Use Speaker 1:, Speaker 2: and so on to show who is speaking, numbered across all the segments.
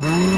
Speaker 1: Mm-hmm.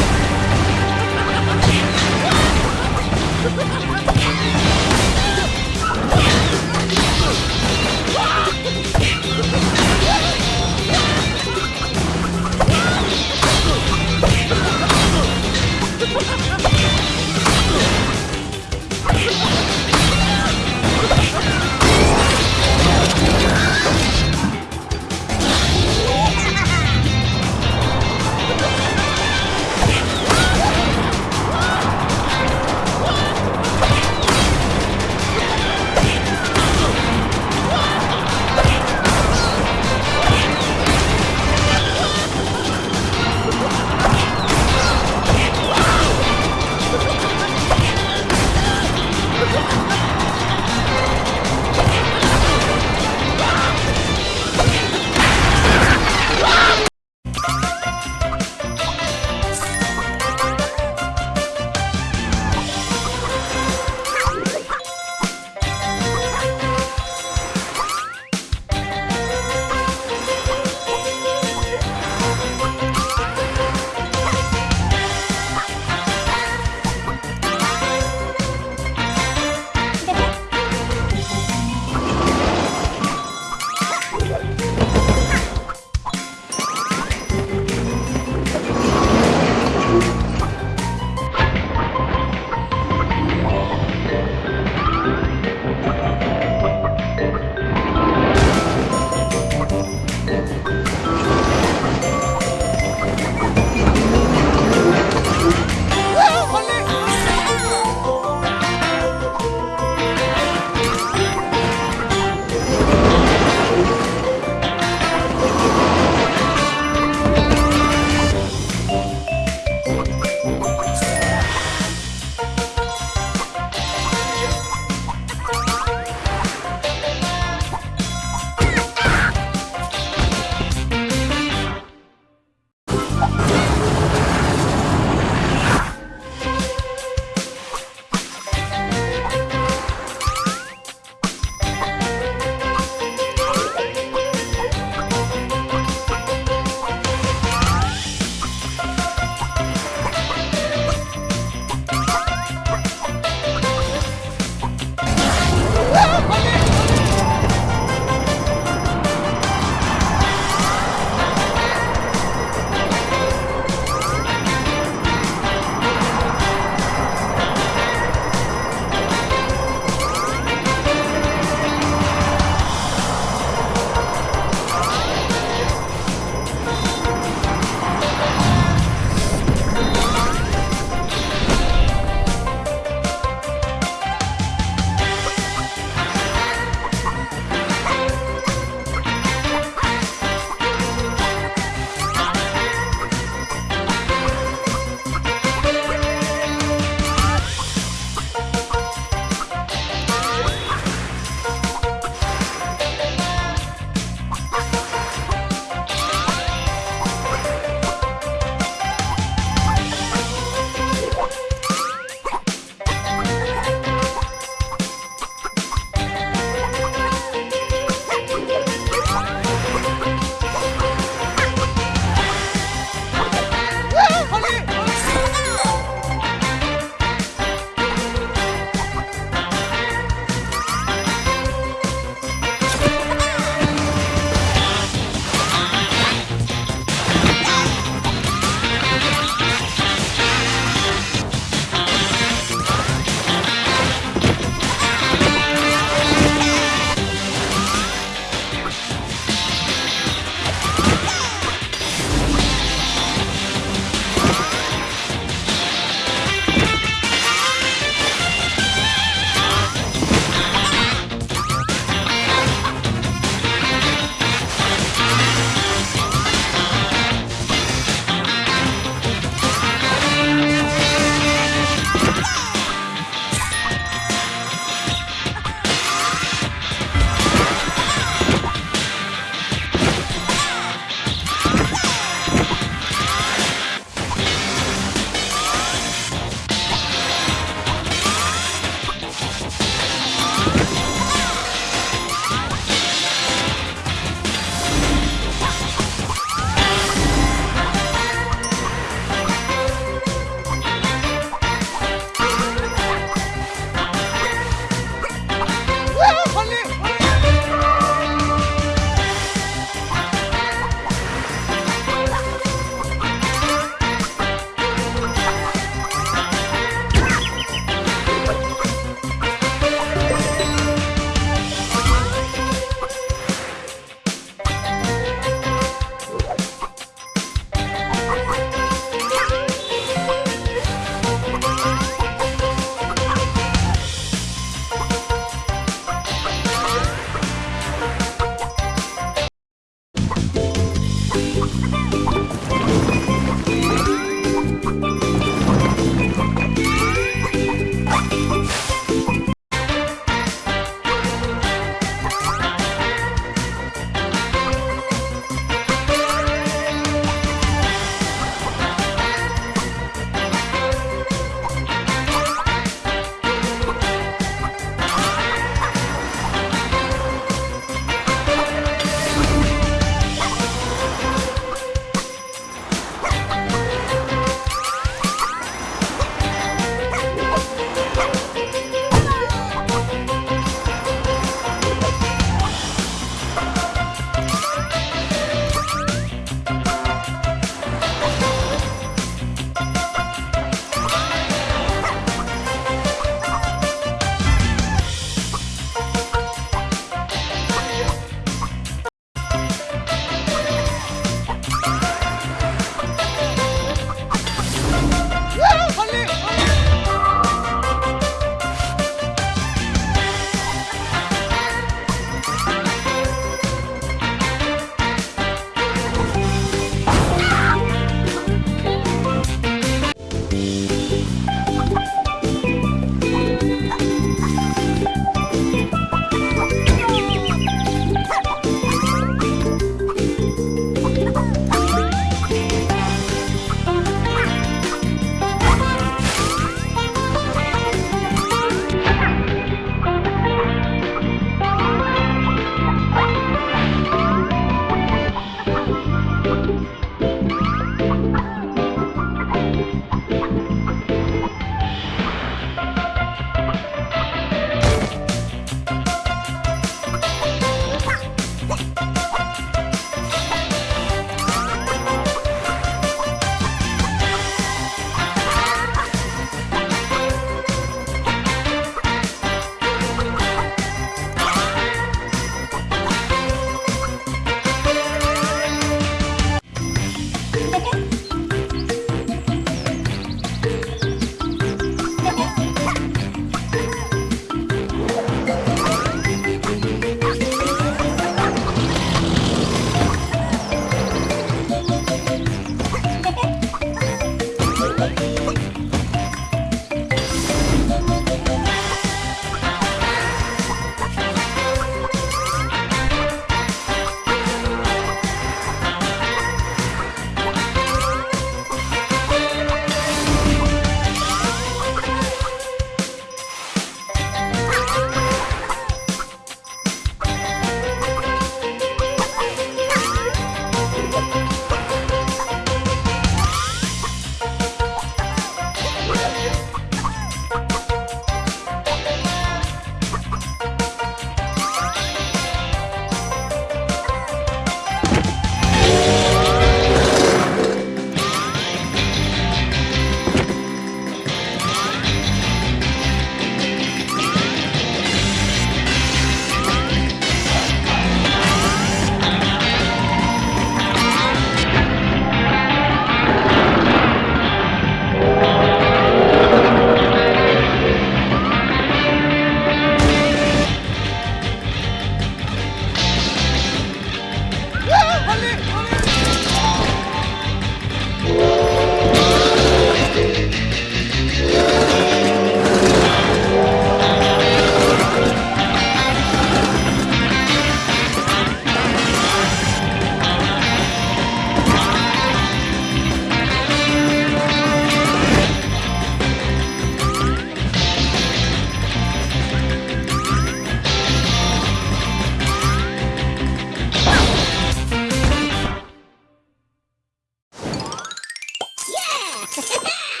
Speaker 1: Ha ha!